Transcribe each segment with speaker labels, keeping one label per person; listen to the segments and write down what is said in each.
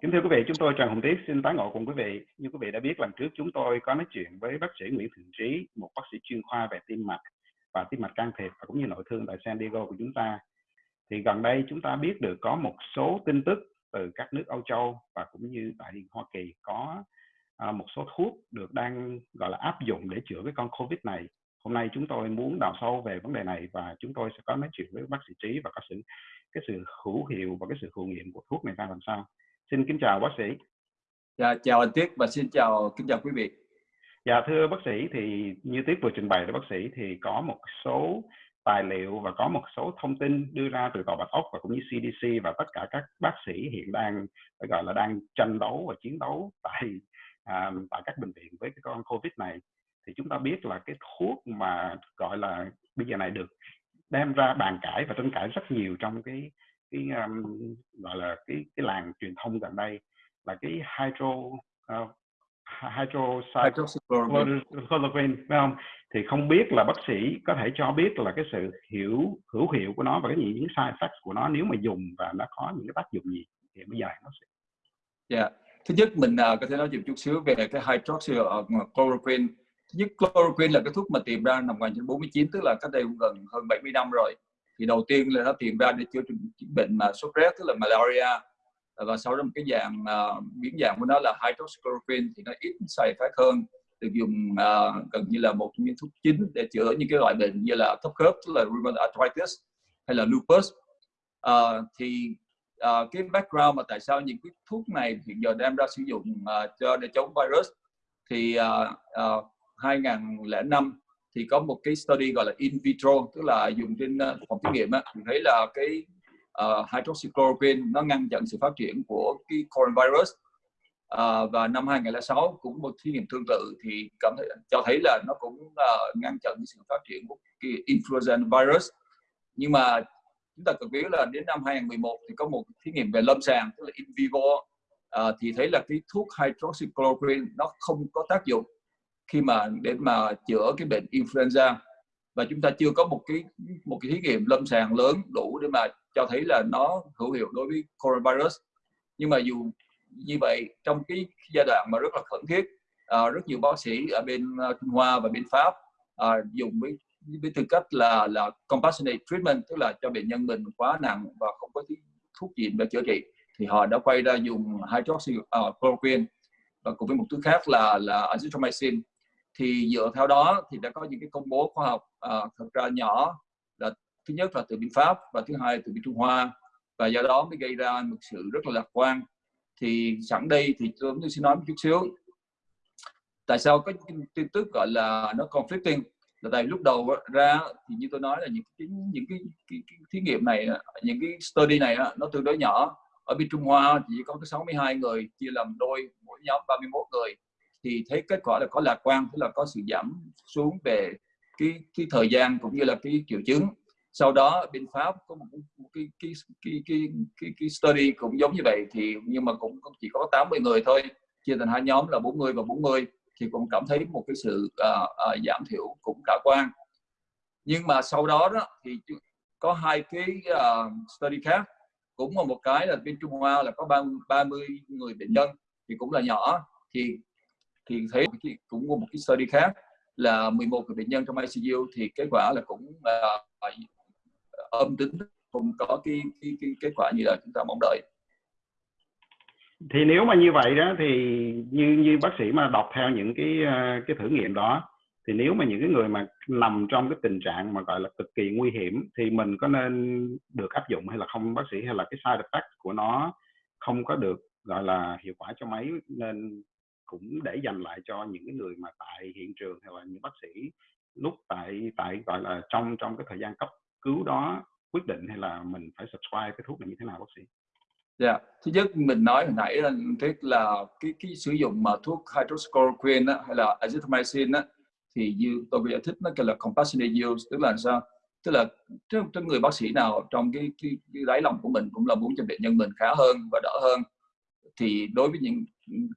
Speaker 1: Kính thưa quý vị, chúng tôi Trần Hồng Tiết xin tái ngộ cùng quý vị. Như quý vị đã biết lần trước chúng tôi có nói chuyện với bác sĩ Nguyễn Thượng Trí, một bác sĩ chuyên khoa về tim mạch và tim mạch can thiệp và cũng như nội thương tại San Diego của chúng ta. Thì gần đây chúng ta biết được có một số tin tức từ các nước Âu Châu và cũng như tại Hoa Kỳ có à, một số thuốc được đang gọi là áp dụng để chữa cái con Covid này. Hôm nay chúng tôi muốn đào sâu về vấn đề này và chúng tôi sẽ có nói chuyện với bác sĩ Trí và có sự cái sự hữu hiệu và cái sự hữu nghiệm của thuốc này ra làm sao. Xin kính chào bác sĩ.
Speaker 2: Dạ, chào anh Tiết và xin chào kính chào quý vị.
Speaker 1: Dạ thưa bác sĩ thì như Tiết vừa trình bày với bác sĩ thì có một số tài liệu và có một số thông tin đưa ra từ tòa bạch ốc và cũng như CDC và tất cả các bác sĩ hiện đang phải gọi là đang tranh đấu và chiến đấu tại à, tại các bệnh viện với cái con Covid này thì chúng ta biết là cái thuốc mà gọi là bây giờ này được đem ra bàn cãi và tranh cãi rất nhiều trong cái cái um, gọi là cái cái làng truyền thông gần đây là cái hydro uh, hydroxychloroquine phải không thì không biết là bác sĩ có thể cho biết là cái sự hiểu hữu hiệu của nó và cái những side effects của nó nếu mà dùng và nó có những cái tác dụng gì thì bây giờ nó sẽ
Speaker 2: Dạ. Yeah. Thứ nhất mình uh, có thể nói chút xíu về cái hydroxychloroquine. Thứ nhất chloroquine là cái thuốc mà tìm ra năm 1949 tức là cách đây gần hơn 70 năm rồi thì đầu tiên là nó tìm ra để chữa bệnh mà sốt rét tức là malaria. À, và sau đó một cái dạng à, uh, biến dạng của nó là hydroxychloroquine thì nó ít xài phát hơn. Được dùng uh, gần như là một trong những thuốc chính để chữa những cái loại bệnh như là thấp khớp tức là rheumatoid arthritis hay là lupus. Uh, thì uh, cái background mà tại sao những cái thuốc này hiện giờ đem ra sử dụng uh, cho để chống virus thì uh, uh, 2005 thì có một cái study gọi là in vitro tức là dùng trên ờ, phòng thí nghiệm á. Thì thấy là cái uh, hydroxychloroquine nó ngăn chặn sự phát triển của cái coronavirus. Uh, và năm 2006 cũng một thí nghiệm tương tự thì cảm thấy cho thấy là nó cũng uh, ngăn chặn sự phát triển của cái influenza virus. Nhưng mà chúng ta cần biết là đến năm 2011 thì có một thí nghiệm về lâm sàng tức là in vivo uh, thì thấy là cái thuốc hydroxychloroquine nó không có tác dụng khi mà để mà chữa cái bệnh influenza. Và chúng ta chưa có một cái một cái thí nghiệm lâm sàng lớn đủ để mà cho thấy là nó hữu hiệu đối với coronavirus. Nhưng mà dù như vậy trong cái giai đoạn mà rất là khẩn thiết à, rất nhiều bác sĩ ở bên à, Trung Hoa và bên Pháp à, dùng với với tư cách là là compassionate treatment tức là cho bệnh nhân mình quá nặng và không có thuốc gì để chữa trị thì họ đã quay ra dùng hydroxychloroquine. Uh, và cùng với một thứ khác là là azithromycin thì dựa theo đó thì đã có những cái công bố khoa học uh, thật ra nhỏ là thứ nhất là từ bên Pháp và thứ hai từ bên Trung Hoa. Và do đó mới gây ra một sự rất là lạc quan. Thì sẵn đây thì tôi xin nói một chút xíu. Tại sao có tin tức gọi là nó conflicting? Là tại lúc đầu ra thì như tôi nói là những cái những cái, cái, cái thí nghiệm này những cái study này nó tương đối nhỏ. Ở bên Trung Hoa chỉ có cái 62 người chia làm đôi mỗi nhóm 31 người thì thấy kết quả là có lạc quan tức là có sự giảm xuống về cái cái thời gian cũng như là cái triệu chứng. Sau đó bên pháp có một, một cái, cái, cái, cái, cái, cái study cũng giống như vậy thì nhưng mà cũng chỉ có 80 người thôi chia thành hai nhóm là 40 và 40 thì cũng cảm thấy một cái sự uh, uh, giảm thiểu cũng khả quan. Nhưng mà sau đó đó thì có hai cái uh, study khác cũng là một cái là bên Trung Hoa là có 30, 30 người bệnh nhân thì cũng là nhỏ thì thì thấy cũng có một cái study khác là 11 người bệnh nhân trong ICU thì kết quả là cũng uh, âm tính không có cái, cái, cái kết quả như là chúng ta mong đợi.
Speaker 1: Thì nếu mà như vậy đó thì như như bác sĩ mà đọc theo những cái à, cái thử nghiệm đó thì nếu mà những cái người mà nằm trong cái tình trạng mà gọi là cực kỳ nguy hiểm thì mình có nên được áp dụng hay là không bác sĩ? Hay là cái side effect của nó không có được gọi là hiệu quả cho mấy nên cũng để dành lại cho những cái người mà tại hiện trường hay là những bác sĩ lúc tại tại gọi là trong trong cái thời gian cấp cứu đó quyết định hay là mình phải subscribe cái thuốc này như thế nào bác sĩ?
Speaker 2: Dạ, yeah. thứ nhất mình nói hồi nãy là tức là cái cái sử dụng mà thuốc hydroxychloroquine á, hay là azithromycin á, thì như tôi giải thích nó kêu là compassionate use tức là sao? Tức là trong người bác sĩ nào trong cái, cái, cái đáy lòng của mình cũng là muốn cho bệnh nhân mình khá hơn và đỡ hơn thì đối với những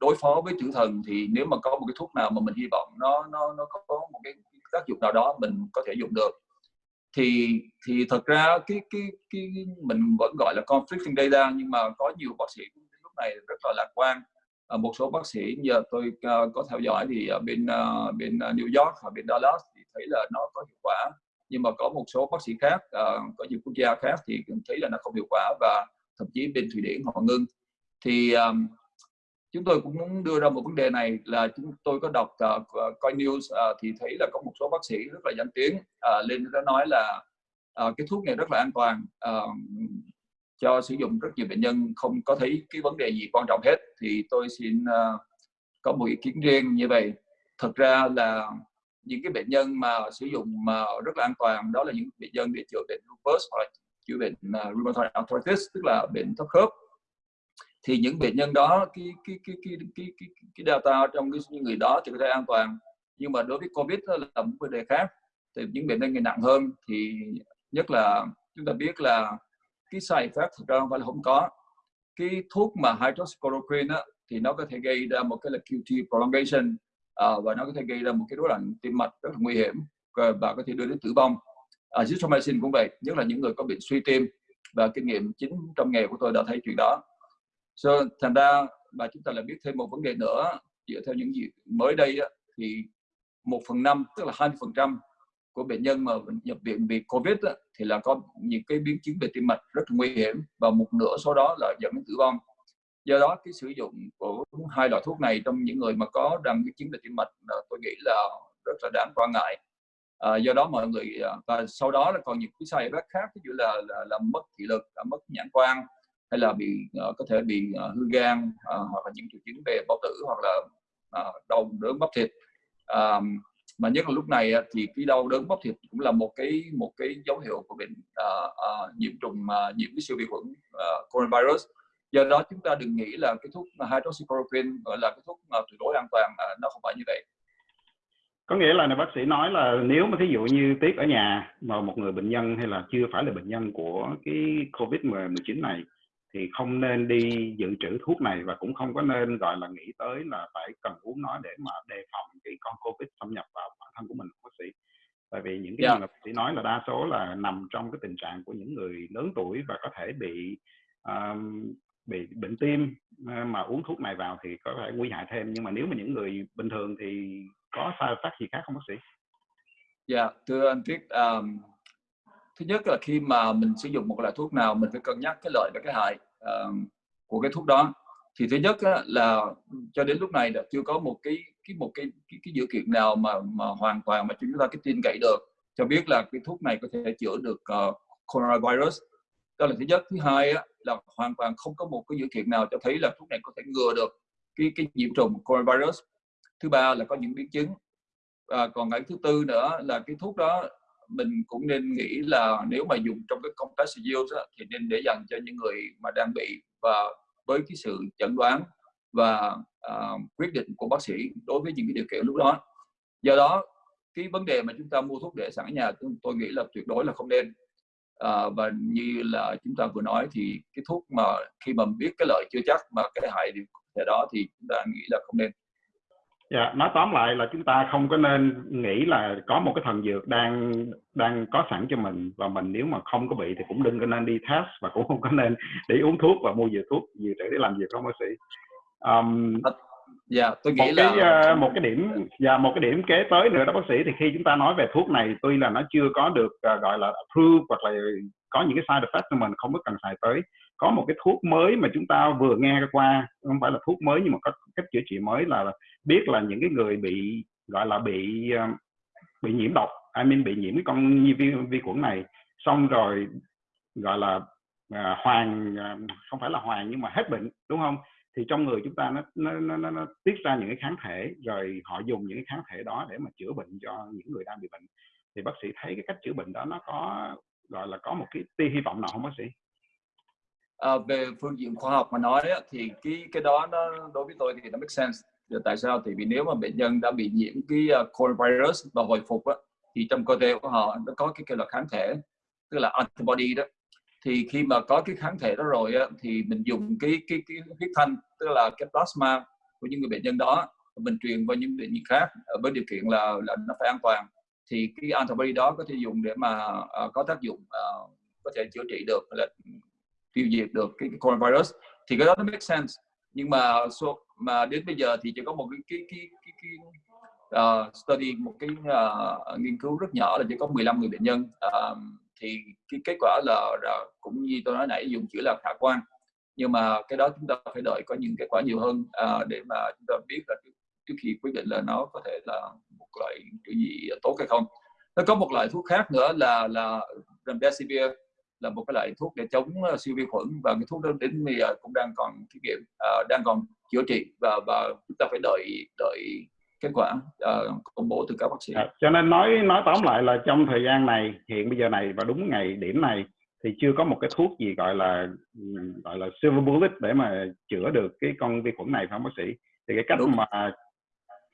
Speaker 2: đối phó với chữ thần thì nếu mà có một cái thuốc nào mà mình hy vọng nó nó nó có một cái tác dụng nào đó mình có thể dùng được. Thì thì thật ra cái cái cái mình vẫn gọi là conflicting data nhưng mà có nhiều bác sĩ lúc này rất là lạc quan. À, một số bác sĩ giờ tôi uh, có theo dõi thì ở bên uh, bên New York và bên Dallas thì thấy là nó có hiệu quả. Nhưng mà có một số bác sĩ khác uh, có nhiều quốc gia khác thì thấy là nó không hiệu quả và thậm chí bên Thụy Điển họ ngưng thì um, chúng tôi cũng muốn đưa ra một vấn đề này là chúng tôi có đọc uh, coi news uh, thì thấy là có một số bác sĩ rất là danh tiếng uh, lên đã nói là uh, cái thuốc này rất là an toàn uh, cho sử dụng rất nhiều bệnh nhân không có thấy cái vấn đề gì quan trọng hết. Thì tôi xin uh, có một ý kiến riêng như vậy. Thật ra là những cái bệnh nhân mà sử dụng mà rất là an toàn đó là những bệnh nhân để chữa bệnh lupus hoặc là chữa bệnh uh, rheumatoid arthritis tức là bệnh thấp khớp thì những bệnh nhân đó cái cái cái cái cái cái, cái data trong cái những người đó thì có thể an toàn nhưng mà đối với covid đó là một vấn đề khác thì những bệnh nhân người nặng hơn thì nhất là chúng ta biết là cái side effect thực ra không phải là không có cái thuốc mà hydroxychloroquine đó thì nó có thể gây ra một cái là QT prolongation à, và nó có thể gây ra một cái rối loạn tim mạch rất là nguy hiểm và có thể đưa đến tử vong. Uh, Azithromycin cũng vậy, nhất là những người có bệnh suy tim và kinh nghiệm chính trong nghề của tôi đã thấy chuyện đó. So, thành ra và chúng ta lại biết thêm một vấn đề nữa. Dựa theo những gì mới đây đó thì một phần năm tức là 20 phần trăm của bệnh nhân mà nhập viện vì covid đó, thì là có những cái biến chứng về tim mạch rất nguy hiểm và một nửa số đó là dẫn đến tử vong. Do đó cái sử dụng của hai loại thuốc này trong những người mà có đang biến chứng về tim mạch là tôi nghĩ là rất là đáng quan ngại. À, do đó mọi người à, và sau đó là còn những cái sai effect khác ví dụ là, là, là mất thị lực là mất nhãn quan hay là bị uh, có thể bị uh, hư gan uh, hoặc là những triệu chứng về bao tử hoặc là uh, đau đớn bắp thịt. Um, mà nhất là lúc này thì cái đau đớn bắp thịt cũng là một cái một cái dấu hiệu của bệnh uh, uh, nhiễm trùng uh, nhiễm cái siêu vi khuẩn uh, coronavirus. Do đó chúng ta đừng nghĩ là cái thuốc hydroxychloroquine gọi là cái thuốc uh, tuyệt đối an toàn uh, nó không phải như vậy.
Speaker 1: Có nghĩa là bác sĩ nói là nếu mà thí dụ như tiếc ở nhà mà một người bệnh nhân hay là chưa phải là bệnh nhân của cái covid 19 này thì không nên đi dự trữ thuốc này và cũng không có nên gọi là nghĩ tới là phải cần uống nó để mà đề phòng cái con covid xâm nhập vào bản thân của mình bác sĩ tại vì những cái yeah. mà bác sĩ nói là đa số là nằm trong cái tình trạng của những người lớn tuổi và có thể bị um, bị bệnh tim mà uống thuốc này vào thì có thể nguy hại thêm nhưng mà nếu mà những người bình thường thì có sai effect gì khác không bác sĩ?
Speaker 2: Dạ, yeah, thưa anh Triết, um, thứ nhất là khi mà mình sử dụng một loại thuốc nào mình phải cân nhắc cái lợi và cái hại uh, của cái thuốc đó. Thì thứ nhất á, là cho đến lúc này đã chưa có một cái cái một cái cái, cái dữ kiện nào mà mà hoàn toàn mà chúng ta cái tin cậy được cho biết là cái thuốc này có thể chữa được uh, coronavirus. Đó là thứ nhất. Thứ hai á, là hoàn toàn không có một cái dữ kiện nào cho thấy là thuốc này có thể ngừa được cái cái nhiễm trùng coronavirus. Thứ ba là có những biến chứng. Và còn cái thứ tư nữa là cái thuốc đó mình cũng nên nghĩ là nếu mà dùng trong cái công tác use thì nên để dành cho những người mà đang bị và với cái sự chẩn đoán và uh, quyết định của bác sĩ đối với những cái điều kiện lúc đó. Do đó cái vấn đề mà chúng ta mua thuốc để sẵn ở nhà tôi nghĩ là tuyệt đối là không nên. À, và như là chúng ta vừa nói thì cái thuốc mà khi mà biết cái lợi chưa chắc mà cái hại thì đó thì chúng ta nghĩ là không nên.
Speaker 1: Dạ, nói tóm lại là chúng ta không có nên nghĩ là có một cái thần dược đang đang có sẵn cho mình. Và mình nếu mà không có bị thì cũng đừng có nên đi test và cũng không có nên để uống thuốc và mua dược thuốc dự trữ để làm việc không bác sĩ. Um,
Speaker 2: dạ, tôi nghĩ
Speaker 1: một
Speaker 2: là
Speaker 1: cái, uh, một cái điểm và dạ, một cái điểm kế tới nữa đó bác sĩ. Thì khi chúng ta nói về thuốc này tuy là nó chưa có được uh, gọi là approve hoặc là có những cái side effect mà mình không có cần xài tới có một cái thuốc mới mà chúng ta vừa nghe qua không phải là thuốc mới nhưng mà có cách chữa trị mới là biết là những cái người bị gọi là bị ờ, bị nhiễm độc I mean bị nhiễm cái con vi, vi khuẩn này xong rồi gọi là à, hoàn à, không phải là hoàn nhưng mà hết bệnh đúng không? Thì trong người chúng ta nó nó, nó, nó, nó tiết ra những cái kháng thể rồi họ dùng những cái kháng thể đó để mà chữa bệnh cho những người đang bị bệnh. Thì bác sĩ thấy cái cách chữa bệnh đó nó có gọi là có một cái tia hy vọng nào không bác sĩ?
Speaker 2: À, về phương diện khoa học mà nói ấy, thì cái cái đó nó đối với tôi thì nó make sense. Giờ tại sao? Thì vì nếu mà bệnh nhân đã bị nhiễm cái ờ, uh, coronavirus và hồi phục á, thì trong cơ thể của họ nó có cái kêu là kháng thể tức là antibody đó. Thì khi mà có cái kháng thể đó rồi á, thì mình dùng cái cái cái huyết thanh tức là cái plasma của những người bệnh nhân đó mình truyền vào những bệnh nhân khác ờ, với điều kiện là là nó phải an toàn. Thì cái antibody đó có thể dùng để mà uh, có tác dụng uh, có thể chữa trị được là tiêu diệt được cái, cái coronavirus. Thì cái đó nó make sense. Nhưng mà so, mà đến bây giờ thì chỉ có một cái cái cái cái, cái uh, study một cái uh, nghiên cứu rất nhỏ là chỉ có 15 người bệnh nhân. Uh, thì cái kết quả là, là cũng như tôi nói nãy dùng chữ là khả quan. Nhưng mà cái đó chúng ta phải đợi có những kết quả nhiều hơn uh, để mà chúng ta biết là trước khi quyết định là nó có thể là một loại cái gì tốt hay không. Nó có một loại thuốc khác nữa là là remdesivir là một cái loại thuốc để chống siêu vi khuẩn và cái thuốc đó đến bây giờ cũng đang còn thí nghiệm uh, đang còn chữa trị và và chúng ta phải đợi đợi kết quả uh, công bố từ các bác sĩ. À,
Speaker 1: cho nên nói nói tóm lại là trong thời gian này hiện bây giờ này và đúng ngày điểm này thì chưa có một cái thuốc gì gọi là gọi là silver bullet để mà chữa được cái con vi khuẩn này phải không bác sĩ? Thì cái cách đúng. mà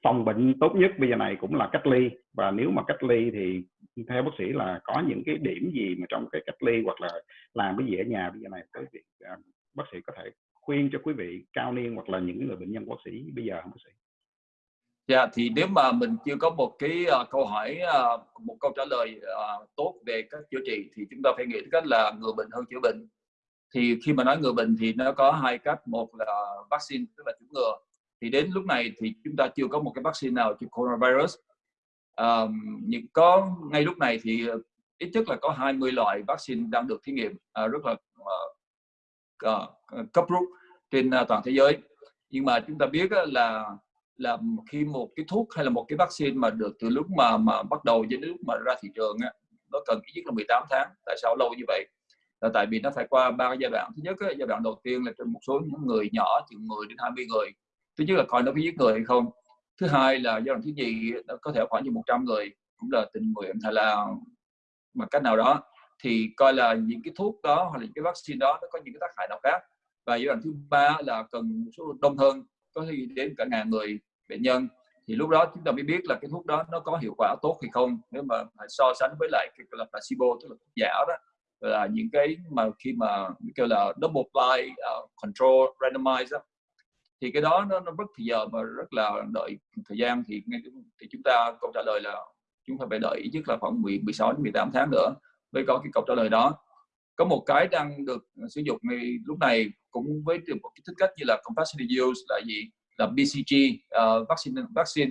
Speaker 1: phòng bệnh tốt nhất bây giờ này cũng là cách ly và nếu mà cách ly thì theo bác sĩ là có những cái điểm gì mà trong cái cách ly hoặc là làm cái gì ở nhà bây giờ này quý vị à, bác sĩ có thể khuyên cho quý vị cao niên hoặc là những người bệnh nhân bác sĩ bây giờ không bác sĩ?
Speaker 2: Dạ yeah, thì nếu mà mình chưa có một cái uh, câu hỏi uh, một câu trả lời uh, tốt về cách chữa trị thì chúng ta phải nghĩ cách là người bệnh hơn chữa bệnh. Thì khi mà nói người bệnh thì nó có hai cách, một là vaccine tức là chủng ngừa. Thì đến lúc này thì chúng ta chưa có một cái vaccine nào cho coronavirus. Um, nhưng có ngay lúc này thì ờ, ít nhất là có 20 loại vaccine đang được thí nghiệm uh, rất là uh, uh, cấp rút trên uh, toàn thế giới. Nhưng mà chúng ta biết uh, là là khi một cái thuốc hay là một cái vaccine mà được từ lúc mà mà bắt đầu đến lúc mà ra thị trường á, nó cần ít nhất là 18 tháng tại sao lâu như vậy là tại vì nó phải qua ba giai đoạn thứ nhất á, giai đoạn đầu tiên là trên một số những người nhỏ chừng 10 đến 20 người thứ nhất là coi nó có giết người hay không. Thứ hai là giai đoạn thứ gì nó có thể khoảng như 100 người cũng là tình nguyện hay là bằng cách nào đó. Thì coi là những cái thuốc đó hoặc là những cái vaccine đó nó có những cái tác hại nào khác. Và giai đoạn thứ ba là cần số đông hơn có thể đến cả ngàn người bệnh nhân. Thì lúc đó chúng ta mới biết là cái thuốc đó nó có hiệu quả tốt hay không. Nếu mà so sánh với lại cái là placebo tức là thuốc giả đó là những cái mà khi mà kêu là double blind uh, control randomized đó, thì cái đó nó, nó rất thời giờ mà rất là đợi thời gian thì ngay thì chúng ta câu trả lời là chúng ta phải đợi ít nhất là khoảng 10, 16 đến 18 tháng nữa mới có cái câu trả lời đó. Có một cái đang được sử dụng ngay lúc này cũng với một cái thích cách như là compassionate use là gì? Là BCG uh, ờ, vaccine vaccine.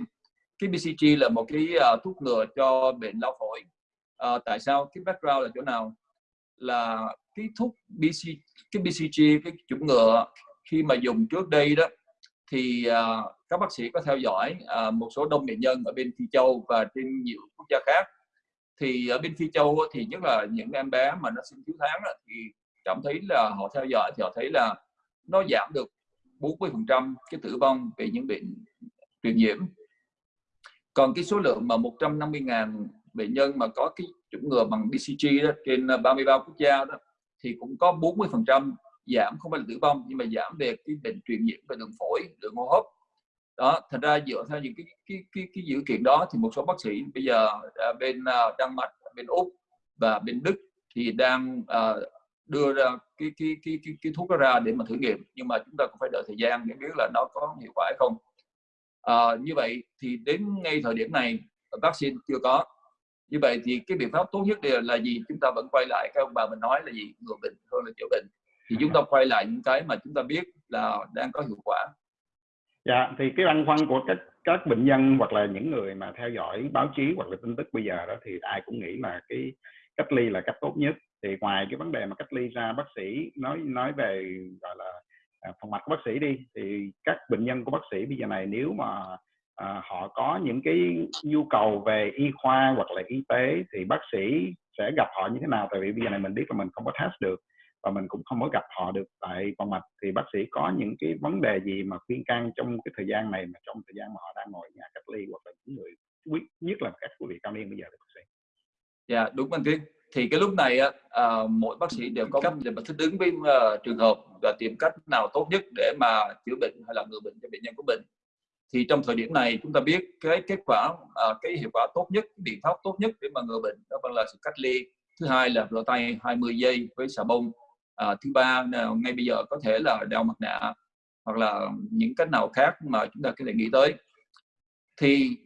Speaker 2: Cái BCG là một cái uh, thuốc ngừa cho bệnh lao phổi. Uh, tại sao? Cái background là chỗ nào? Là cái thuốc BC cái BCG cái chủng ngừa khi mà dùng trước đây đó thì uh, các bác sĩ có theo dõi uh, một số đông bệnh nhân ở bên Phi Châu và trên nhiều quốc gia khác. Thì ở bên Phi Châu thì nhất là những em bé mà nó sinh thiếu tháng thì cảm thấy là họ theo dõi thì họ thấy là nó giảm được 40% cái tử vong về những bệnh truyền nhiễm. Còn cái số lượng mà 150.000 bệnh nhân mà có cái chủng ngừa bằng BCG đó, trên ờ, 33 quốc gia đó thì cũng có 40% giảm không phải là tử vong nhưng mà giảm về cái bệnh truyền nhiễm về đường phổi đường hô hấp. Đó thật ra dựa theo những cái cái cái, cái dữ kiện đó thì một số bác sĩ bây giờ à, bên à, Đan Mạch bên úc và bên Đức thì đang uh, đưa ra cái cái cái cái, cái thuốc đó ra để mà thử nghiệm. Nhưng mà chúng ta cũng phải đợi thời gian để biết là nó có hiệu quả hay không. Uh, như vậy thì đến ngay thời điểm này vaccine chưa có. Như vậy thì cái biện pháp tốt nhất là, là gì? Chúng ta vẫn quay lại các ông bà mình nói là gì? Ngừa bệnh hơn là chữa bệnh thì chúng ta quay lại những cái mà chúng ta biết là đang có hiệu quả.
Speaker 1: Dạ thì cái băn khoăn của các các bệnh nhân hoặc là những người mà theo dõi báo chí hoặc là tin tức bây giờ đó thì ai cũng nghĩ là cái cách ly là cách tốt nhất. Thì ngoài cái vấn đề mà cách ly ra bác sĩ nói nói về gọi là à, phòng mạch của bác sĩ đi thì các bệnh nhân của bác sĩ bây giờ này nếu mà à, họ có những cái nhu cầu về y khoa hoặc là y tế thì bác sĩ sẽ gặp họ như thế nào? Tại vì bây giờ này mình biết là mình không có test được và mình cũng không có gặp họ được tại phòng mạch. Thì bác sĩ có những cái vấn đề gì mà khuyên can trong cái thời gian này mà trong thời gian mà họ đang ngồi nhà cách ly hoặc là những người quý nhất là các quý vị cao niên bây giờ bác sĩ?
Speaker 2: Dạ yeah, đúng anh Tiến thì cái lúc này à, mỗi bác sĩ đều có cách để mà thích ứng với uh, trường hợp và tìm cách nào tốt nhất để mà chữa bệnh hay là ngừa bệnh cho bệnh nhân của mình. Thì trong thời điểm này chúng ta biết cái kết quả uh, cái hiệu quả tốt nhất biện pháp tốt nhất để mà ngừa bệnh đó là sự cách ly. Thứ hai là rửa tay 20 giây với xà bông à, thứ ba là ngay bây giờ có thể là đeo mặt nạ hoặc là những cách nào khác mà chúng ta có thể nghĩ tới. Thì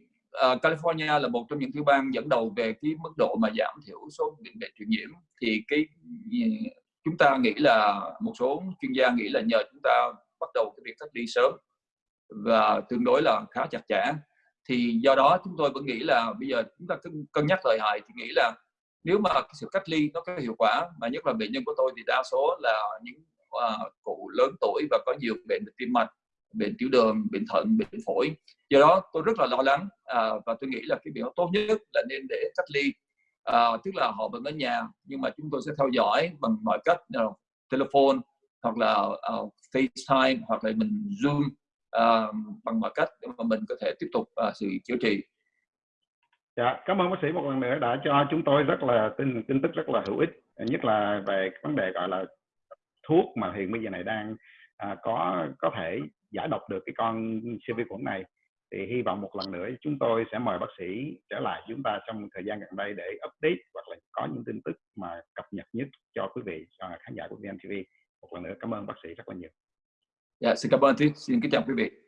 Speaker 2: uh, California là một trong những tiểu bang dẫn đầu về cái mức độ mà giảm thiểu số bệnh bệnh truyền nhiễm. Thì cái ừ, chúng ta nghĩ là một số chuyên gia nghĩ là nhờ chúng ta bắt đầu cái việc cách ly sớm và tương đối là khá chặt chẽ. Thì do đó chúng tôi vẫn nghĩ là bây giờ chúng ta cân nhắc lợi hại thì nghĩ là nếu mà sự cách ly nó có hiệu quả mà nhất là bệnh nhân của tôi thì đa số là những uh, cụ lớn tuổi và có nhiều bệnh tim mạch bệnh tiểu đường bệnh thận bệnh phổi do đó tôi rất là lo lắng à, và tôi nghĩ là cái biện pháp tốt nhất là nên để cách ly à, tức là họ vẫn ở nhà nhưng mà chúng tôi sẽ theo dõi bằng mọi cách you know, telephone hoặc là uh, FaceTime hoặc là mình Zoom uh, bằng mọi cách để mà mình có thể tiếp tục uh, sự chữa trị.
Speaker 1: Dạ, cảm ơn bác sĩ một lần nữa đã cho chúng tôi rất là tin tin tức rất là hữu ích, nhất là về vấn đề gọi là thuốc mà hiện bây giờ này đang à, có có thể giải độc được cái con siêu vi khuẩn này thì hy vọng một lần nữa chúng tôi sẽ mời bác sĩ trở lại chúng ta trong thời gian gần đây để update hoặc là có những tin tức mà cập nhật nhất cho quý vị cho khán giả của VNTV một lần nữa cảm ơn bác sĩ rất là nhiều.
Speaker 2: Dạ, xin cảm ơn, xin kính chào quý vị.